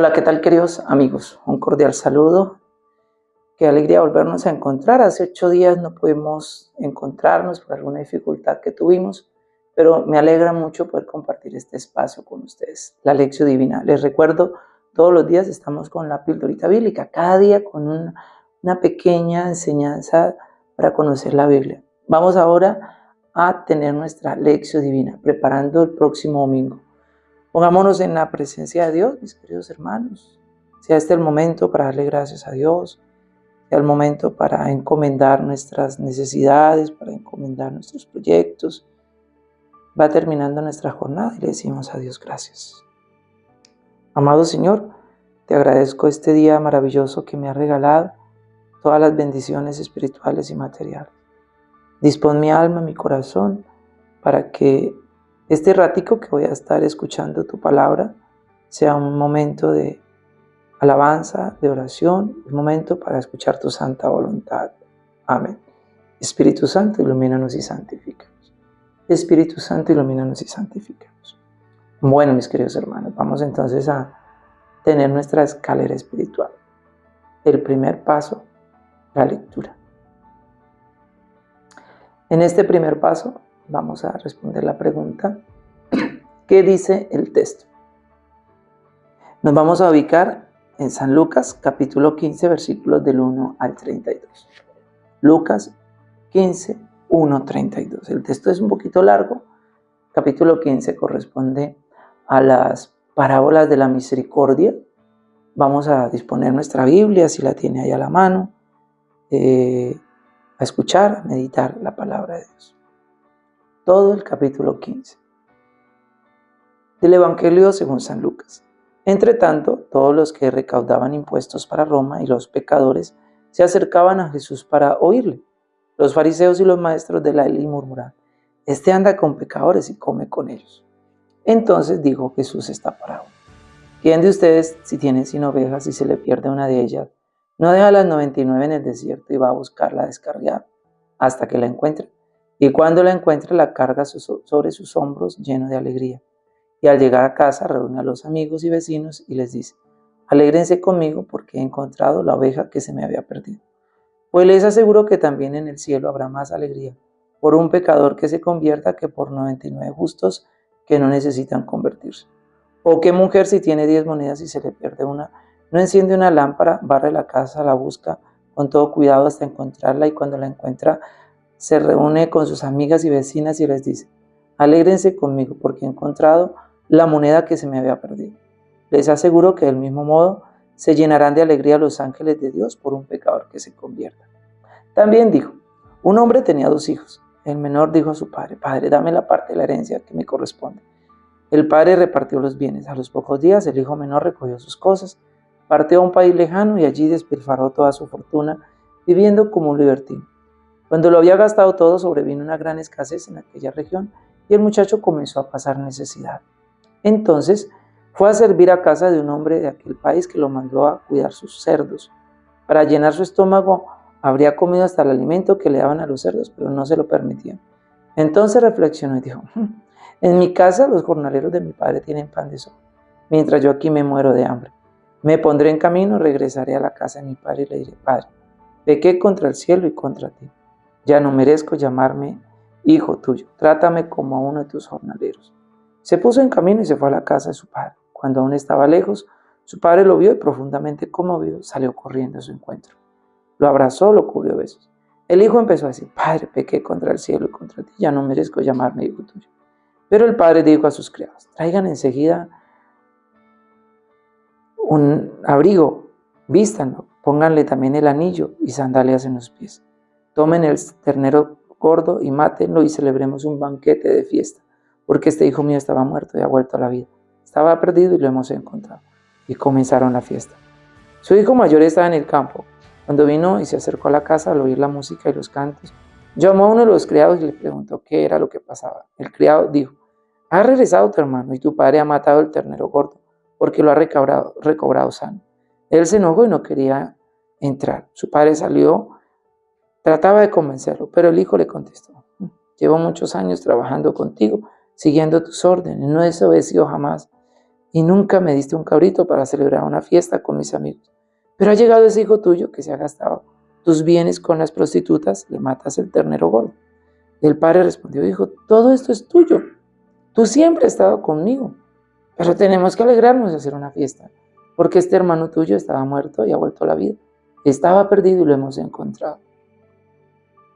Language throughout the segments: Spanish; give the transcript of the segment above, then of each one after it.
Hola, ¿qué tal queridos amigos? Un cordial saludo. Qué alegría volvernos a encontrar. Hace ocho días no pudimos encontrarnos por alguna dificultad que tuvimos, pero me alegra mucho poder compartir este espacio con ustedes. La lección divina. Les recuerdo, todos los días estamos con la pildorita bíblica, cada día con una, pequeña enseñanza para conocer la Biblia. Vamos ahora a tener nuestra lección divina, preparando el próximo domingo. Pongámonos en la presencia de Dios, mis queridos hermanos. Sea este el momento para darle gracias a Dios, sea el momento para encomendar nuestras necesidades, para encomendar nuestros proyectos. Va terminando nuestra jornada y le decimos a Dios gracias. Amado Señor, te agradezco este día maravilloso que me ha regalado, todas las bendiciones espirituales y materiales. Dispón mi alma, mi corazón, para que este ratico que voy a estar escuchando tu palabra sea un momento de alabanza, de oración, un momento para escuchar tu santa voluntad. Amén. Espíritu Santo, ilumínanos y santifícanos. Espíritu Santo, ilumínanos y santifícanos. Bueno, mis queridos hermanos, vamos entonces a tener nuestra escalera espiritual. El primer paso, la lectura. En este primer paso vamos a responder la pregunta, ¿qué dice el texto? Nos vamos a ubicar en San Lucas capítulo 15 versículos del 1 al 32. Lucas 15, 1, 32. El texto es un poquito largo. Capítulo 15 corresponde a las parábolas de la misericordia. Vamos a disponer nuestra Biblia, si la tiene ahí a la mano, eh, a escuchar, a meditar la palabra de Dios todo el capítulo 15 del Evangelio según San Lucas. Entre tanto, todos los que recaudaban impuestos para Roma y los pecadores se acercaban a Jesús para oírle. Los fariseos y los maestros de la ley murmuraban, Este anda con pecadores y come con ellos. Entonces dijo Jesús esta parábola. ¿Quién de ustedes, si tiene sin ovejas y se le pierde una de ellas, no deja las 99 en el desierto y va a buscarla descargar hasta que la encuentre? Y cuando la encuentra la carga sobre sus hombros lleno de alegría. Y al llegar a casa reúne a los amigos y vecinos y les dice, alégrense conmigo porque he encontrado la oveja que se me había perdido. Pues les aseguro que también en el cielo habrá más alegría por un pecador que se convierta que por 99 justos que no necesitan convertirse. O qué mujer si tiene 10 monedas y se le pierde una, no enciende una lámpara, barre la casa, la busca con todo cuidado hasta encontrarla y cuando la encuentra se reúne con sus amigas y vecinas y les dice, alégrense conmigo porque he encontrado la moneda que se me había perdido. Les aseguro que del mismo modo se llenarán de alegría los ángeles de Dios por un pecador que se convierta. También dijo, un hombre tenía dos hijos. El menor dijo a su padre, Padre, dame la parte de la herencia que me corresponde. El padre repartió los bienes. A los pocos días el hijo menor recogió sus cosas, partió a un país lejano y allí despilfarró toda su fortuna, viviendo como un libertino. Cuando lo había gastado todo, sobrevino una gran escasez en aquella región y el muchacho comenzó a pasar necesidad. Entonces fue a servir a casa de un hombre de aquel país que lo mandó a cuidar sus cerdos. Para llenar su estómago habría comido hasta el alimento que le daban a los cerdos, pero no se lo permitían. Entonces reflexionó y dijo, hmm, en mi casa los jornaleros de mi padre tienen pan de sol, mientras yo aquí me muero de hambre. Me pondré en camino, regresaré a la casa de mi padre y le diré, Padre, pequé contra el cielo y contra ti ya no merezco llamarme hijo tuyo, trátame como a uno de tus jornaleros. Se puso en camino y se fue a la casa de su padre. Cuando aún estaba lejos, su padre lo vio y profundamente conmovido salió corriendo a su encuentro. Lo abrazó, lo cubrió besos. El hijo empezó a decir, Padre, pequé contra el cielo y contra ti, ya no merezco llamarme hijo tuyo. Pero el padre dijo a sus criados, traigan enseguida un abrigo, vístanlo, pónganle también el anillo y sandalias en los pies. Tomen el ternero gordo y mátenlo y celebremos un banquete de fiesta, porque este hijo mío estaba muerto y ha vuelto a la vida. Estaba perdido y lo hemos encontrado. Y comenzaron la fiesta. Su hijo mayor estaba en el campo. Cuando vino y se acercó a la casa al oír la música y los cantos, llamó a uno de los criados y le preguntó qué era lo que pasaba. El criado dijo, ha regresado tu hermano y tu padre ha matado el ternero gordo porque lo ha recobrado, sano. Él se enojó y no quería entrar. Su padre salió Trataba de convencerlo, pero el hijo le contestó, llevo muchos años trabajando contigo, siguiendo tus órdenes, no he desobedecido jamás, y nunca me diste un cabrito para celebrar una fiesta con mis amigos. Pero ha llegado ese hijo tuyo que se ha gastado tus bienes con las prostitutas, le matas el ternero gordo. El padre respondió, dijo, todo esto es tuyo, tú siempre has estado conmigo, pero tenemos que alegrarnos de hacer una fiesta, porque este hermano tuyo estaba muerto y ha vuelto a la vida. Estaba perdido y lo hemos encontrado.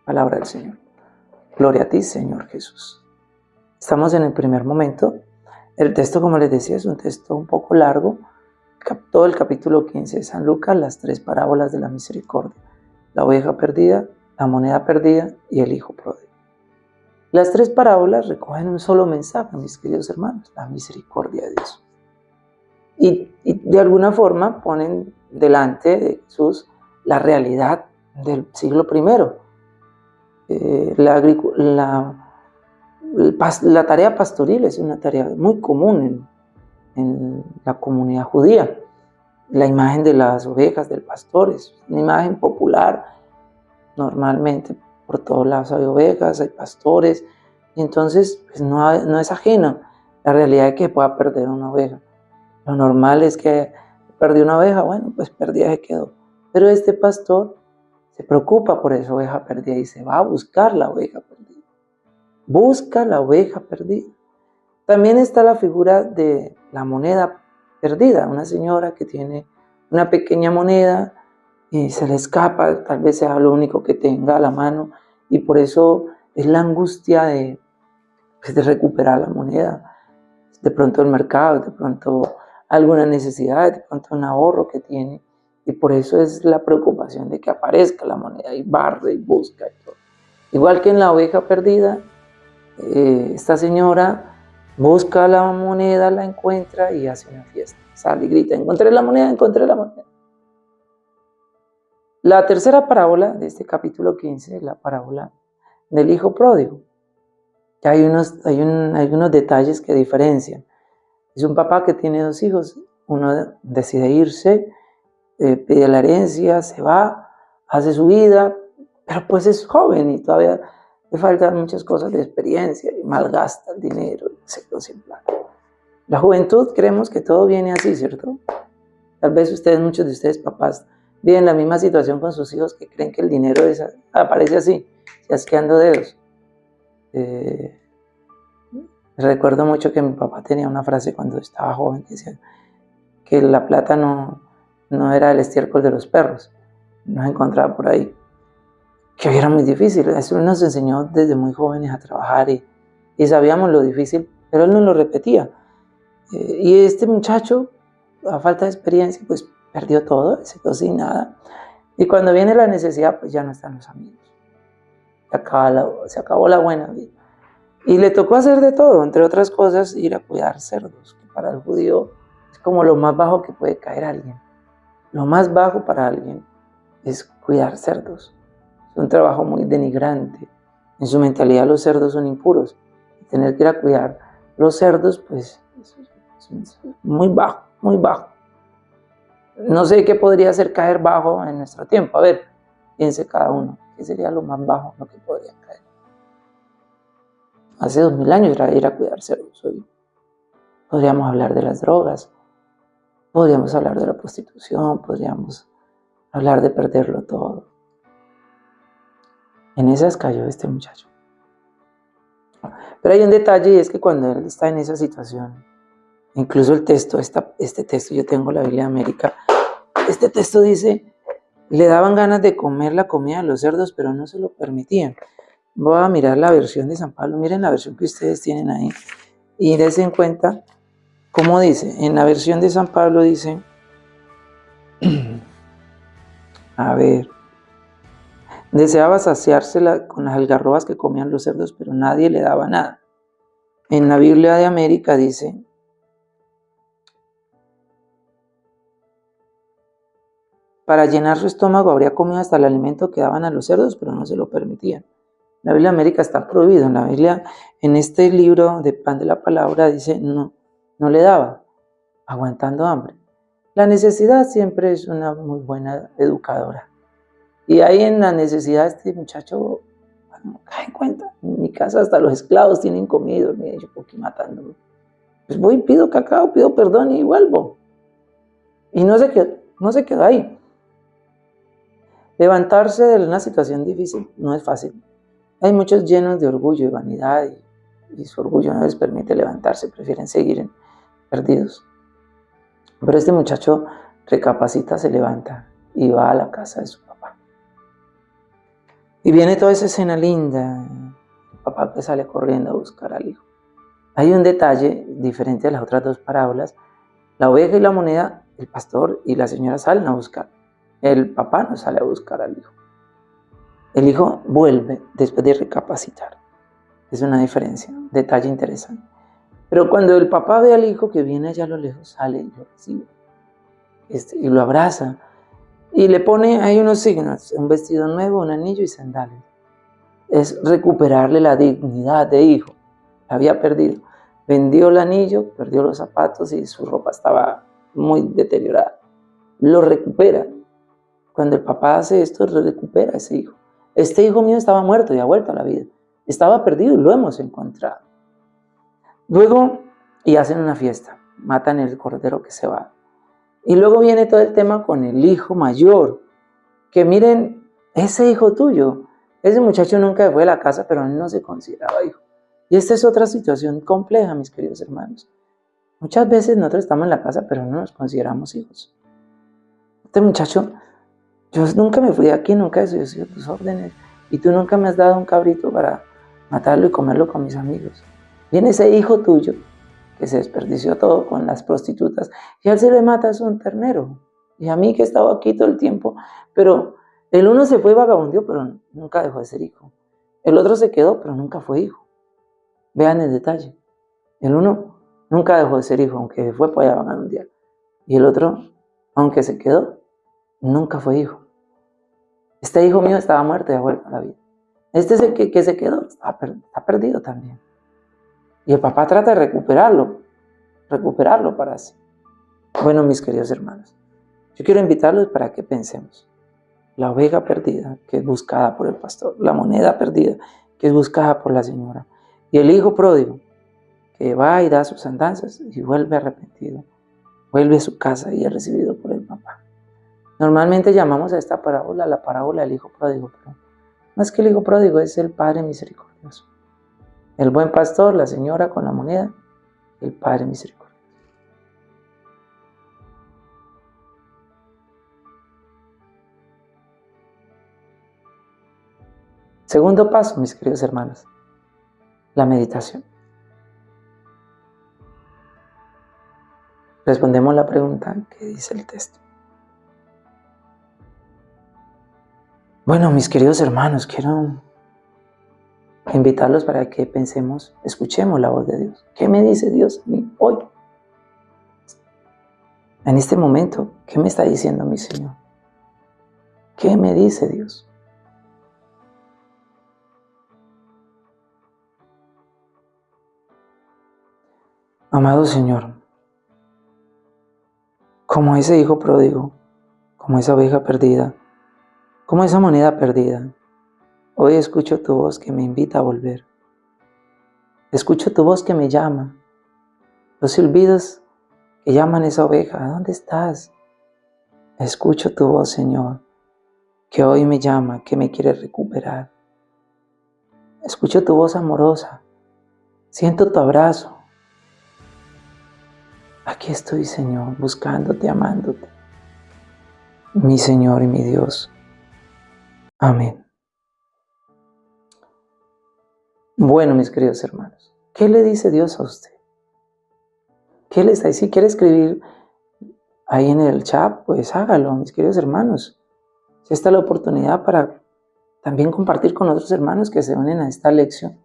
Palabra del Señor. Gloria a ti, Señor Jesús. Estamos en el primer momento. El texto, como les decía, es un texto un poco largo. Todo el capítulo 15 de San Lucas, las tres parábolas de la misericordia. La oveja perdida, la moneda perdida y el hijo pródigo. Las tres parábolas recogen un solo mensaje, mis queridos hermanos, la misericordia de Dios. Y, de alguna forma ponen delante de Jesús la realidad del siglo I, eh, la, la, tarea pastoril es una tarea muy común en, la comunidad judía. La imagen de las ovejas del pastor es una imagen popular. Normalmente por todos lados hay ovejas, hay pastores, y entonces pues, no, no es ajeno la realidad de que pueda perder una oveja. Lo normal es que perdió una oveja, bueno, pues perdida se quedó. Pero este pastor se preocupa por esa oveja perdida y se va a buscar la oveja perdida. Busca la oveja perdida. También está la figura de la moneda perdida, una señora que tiene una pequeña moneda y se le escapa, tal vez sea lo único que tenga a la mano y por eso es la angustia de, pues, de recuperar la moneda. De pronto el mercado, de pronto alguna necesidad, de pronto un ahorro que tiene y por eso es la preocupación de que aparezca la moneda y barre y busca y todo. Igual que en la oveja perdida, eh, esta señora busca la moneda, la encuentra y hace una fiesta. Sale y grita, encontré la moneda, encontré la moneda. La tercera parábola de este capítulo 15 es la parábola del hijo pródigo. hay unos, hay, hay unos detalles que diferencian. Es un papá que tiene dos hijos, uno decide irse, eh, pide la herencia, se va, hace su vida, pero pues es joven y todavía le faltan muchas cosas de experiencia y malgasta el dinero, etc. Sin plan. La juventud creemos que todo viene así, ¿cierto? Tal vez ustedes, muchos de ustedes papás, viven la misma situación con sus hijos que creen que el dinero aparece así, asqueando dedos. Eh, recuerdo mucho que mi papá tenía una frase cuando estaba joven que decía que la plata no, no era el estiércol de los perros, nos encontraba por ahí, que era muy difícil. Eso nos enseñó desde muy jóvenes a trabajar y, sabíamos lo difícil, pero él no lo repetía. Eh, y este muchacho, a falta de experiencia, pues perdió todo, se quedó sin nada. Y cuando viene la necesidad, pues ya no están los amigos. Se, se acabó la buena vida. Y le tocó hacer de todo, entre otras cosas, ir a cuidar cerdos, que para el judío es como lo más bajo que puede caer alguien. Lo más bajo para alguien es cuidar cerdos. Es un trabajo muy denigrante. En su mentalidad los cerdos son impuros. Tener que ir a cuidar los cerdos, pues, es muy bajo, muy bajo. No sé qué podría hacer caer bajo en nuestro tiempo. A ver, piense cada uno. ¿Qué sería lo más bajo lo que podría caer? Hace dos mil años era ir a cuidar cerdos. Hoy podríamos hablar de las drogas, Podríamos hablar de la prostitución, podríamos hablar de perderlo todo. En esas cayó este muchacho. Pero hay un detalle y es que cuando él está en esa situación, incluso el texto, este texto, yo tengo la Biblia de América, este texto dice, le daban ganas de comer la comida de los cerdos, pero no se lo permitían. Voy a mirar la versión de San Pablo, miren la versión que ustedes tienen ahí, y dense en cuenta ¿Cómo dice? En la versión de San Pablo dice, a ver, deseaba saciársela con las algarrobas que comían los cerdos, pero nadie le daba nada. En la Biblia de América dice, para llenar su estómago habría comido hasta el alimento que daban a los cerdos, pero no se lo permitían. La Biblia de América está prohibido. En la Biblia, en este libro de Pan de la Palabra, dice, no, no le daba, aguantando hambre. La necesidad siempre es una muy buena educadora. Y ahí en la necesidad este muchacho, cae en cuenta, en mi casa hasta los esclavos tienen comido, me yo aquí matándome. Pues voy, pido cacao, pido perdón y vuelvo. Y no se quedó, no se quedó ahí. Levantarse de una situación difícil no es fácil. Hay muchos llenos de orgullo y vanidad y, su orgullo no les permite levantarse, prefieren seguir perdidos. Pero este muchacho recapacita, se levanta y va a la casa de su papá. Y viene toda esa escena linda, el papá que sale corriendo a buscar al hijo. Hay un detalle diferente a las otras dos parábolas. La oveja y la moneda, el pastor y la señora salen a buscar. El papá no sale a buscar al hijo. El hijo vuelve después de recapacitar. Es una diferencia, detalle interesante. Pero cuando el papá ve al hijo que viene allá a lo lejos, sale y lo recibe. Este, y lo abraza. Y le pone ahí unos signos, un vestido nuevo, un anillo y sandalias. Es recuperarle la dignidad de hijo había perdido. Vendió el anillo, perdió los zapatos y su ropa estaba muy deteriorada. Lo recupera. Cuando el papá hace esto, recupera a ese hijo. Este hijo mío estaba muerto y ha vuelto a la vida. Estaba perdido y lo hemos encontrado. Luego, y hacen una fiesta, matan el cordero que se va. Y luego viene todo el tema con el hijo mayor, que miren, ese hijo tuyo, ese muchacho nunca fue a la casa, pero él no se consideraba hijo. Y esta es otra situación compleja, mis queridos hermanos. Muchas veces nosotros estamos en la casa, pero no nos consideramos hijos. Este muchacho, yo nunca me fui de aquí, nunca he sido tus órdenes, y tú nunca me has dado un cabrito para matarlo y comerlo con mis amigos. Viene ese hijo tuyo que se desperdició todo con las prostitutas, y a él se le mata a un ternero. Y a mí que he estado aquí todo el tiempo, pero el uno se fue vagabundio, pero nunca dejó de ser hijo. El otro se quedó, pero nunca fue hijo. Vean el detalle. El uno nunca dejó de ser hijo, aunque fue para allá mundial. Y el otro, aunque se quedó, nunca fue hijo. Este hijo mío estaba muerto y ha vuelto a la vida. Este es el que, se quedó, está, está perdido también. Y el papá trata de recuperarlo, recuperarlo para sí. Bueno, mis queridos hermanos, yo quiero invitarlos para que pensemos. La oveja perdida, que es buscada por el pastor, la moneda perdida, que es buscada por la señora, y el hijo pródigo, que va y da sus andanzas y vuelve arrepentido, vuelve a su casa y es recibido por el papá. Normalmente llamamos a esta parábola la parábola del hijo pródigo, pero más que el hijo pródigo es el padre misericordioso. El buen pastor, la señora con la moneda, el padre misericordioso. Segundo paso, mis queridos hermanos, la meditación. Respondemos la pregunta que dice el texto. Bueno, mis queridos hermanos, quiero invitarlos para que pensemos, escuchemos la voz de Dios. ¿Qué me dice Dios hoy? En este momento, ¿qué me está diciendo mi Señor? ¿Qué me dice Dios? Amado Señor, como ese hijo pródigo, como esa oveja perdida, como esa moneda perdida, hoy escucho tu voz que me invita a volver. Escucho tu voz que me llama. Los silbidos que llaman esa oveja, ¿dónde estás? Escucho tu voz, Señor, que hoy me llama, que me quiere recuperar. Escucho tu voz amorosa. Siento tu abrazo. Aquí estoy, Señor, buscándote, amándote. Mi Señor y mi Dios. Amén. Bueno, mis queridos hermanos, ¿qué le dice Dios a usted? ¿Qué le está diciendo? Si quiere escribir ahí en el chat, pues hágalo, mis queridos hermanos. Esta es la oportunidad para también compartir con otros hermanos que se unen a esta lección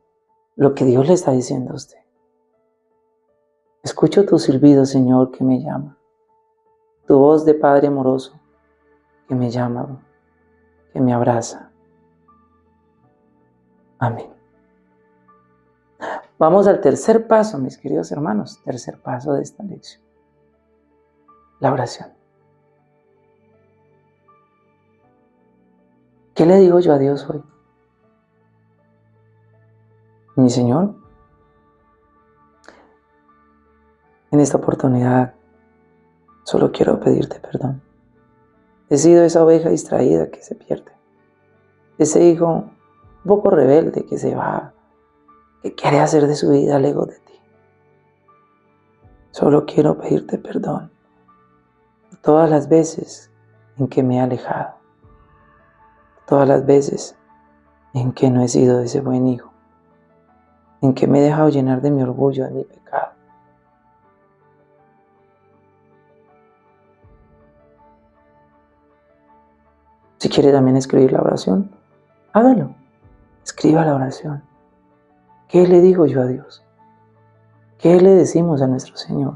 lo que Dios le está diciendo a usted. Escucho tu silbido, Señor, que me llama. Tu voz de Padre amoroso que me llama, que me abraza. Amén. Vamos al tercer paso, mis queridos hermanos, tercer paso de esta lección. La oración. ¿Qué le digo yo a Dios hoy? Mi Señor, En esta oportunidad solo quiero pedirte perdón. He sido esa oveja distraída que se pierde. Ese hijo un poco rebelde que se va, que quiere hacer de su vida lejos de ti. Solo quiero pedirte perdón todas las veces en que me he alejado, todas las veces en que no he sido ese buen hijo, en que me he dejado llenar de mi orgullo, de mi pecado. Si quiere también escribir la oración, hágalo. Escriba la oración. ¿Qué le digo yo a Dios? ¿Qué le decimos a nuestro Señor?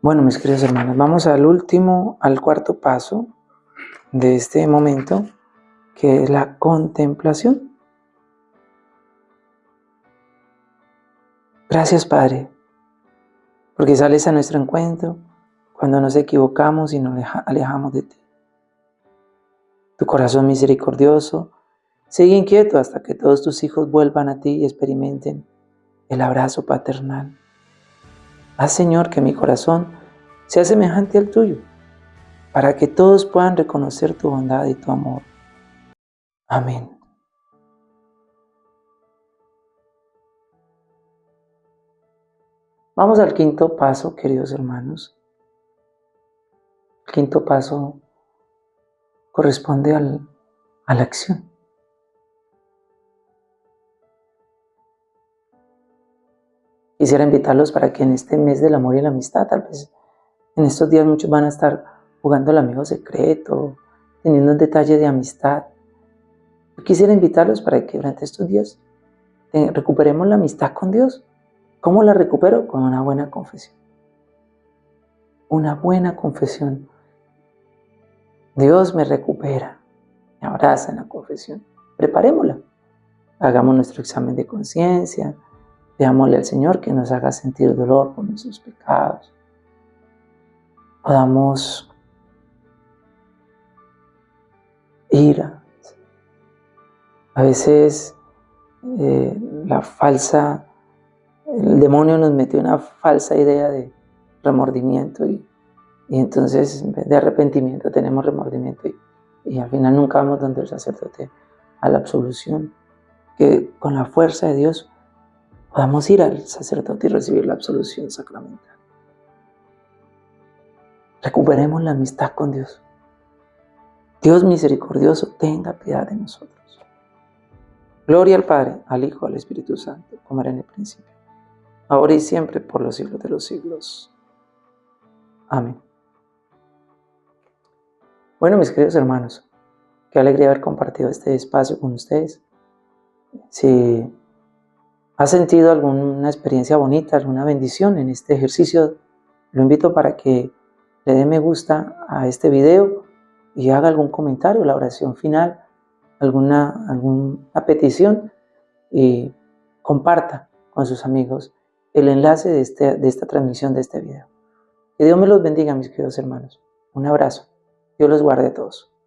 Bueno, mis queridos hermanos, vamos al último, al cuarto paso de este momento, que es la contemplación. Gracias, Padre, porque sales a nuestro encuentro cuando nos equivocamos y nos alejamos de ti. Tu corazón misericordioso sigue inquieto hasta que todos tus hijos vuelvan a ti y experimenten el abrazo paternal. Haz, Señor, que mi corazón sea semejante al tuyo, para que todos puedan reconocer tu bondad y tu amor. Amén. Vamos al quinto paso, queridos hermanos. Quinto paso corresponde a la acción. Quisiera invitarlos para que en este mes del amor y la amistad, tal vez en estos días muchos van a estar jugando el amigo secreto, teniendo un detalle de amistad. quisiera invitarlos para que durante estos días recuperemos la amistad con Dios. ¿Cómo la recupero? Con una buena confesión. Una buena confesión Dios me recupera, me abraza en la confesión. Preparémosla. Hagamos nuestro examen de conciencia. Veámosle al Señor que nos haga sentir dolor por nuestros pecados. Podamos ira. A veces eh, la falsa, el demonio nos metió una falsa idea de remordimiento y y entonces, en vez de arrepentimiento, tenemos remordimiento y, al final nunca vamos donde el sacerdote a la absolución. Que con la fuerza de Dios podamos ir al sacerdote y recibir la absolución sacramental. Recuperemos la amistad con Dios. Dios misericordioso, tenga piedad de nosotros. Gloria al Padre, al Hijo, al Espíritu Santo, como era en el principio, ahora y siempre, por los siglos de los siglos. Amén. Bueno, mis queridos hermanos, qué alegría haber compartido este espacio con ustedes. Si ha sentido alguna experiencia bonita, alguna bendición en este ejercicio, lo invito para que le dé me gusta a este video y haga algún comentario, la oración final, alguna, alguna petición y comparta con sus amigos el enlace de, este, de esta transmisión de este video. Que Dios me los bendiga, mis queridos hermanos. Un abrazo. Dios los guarde a todos.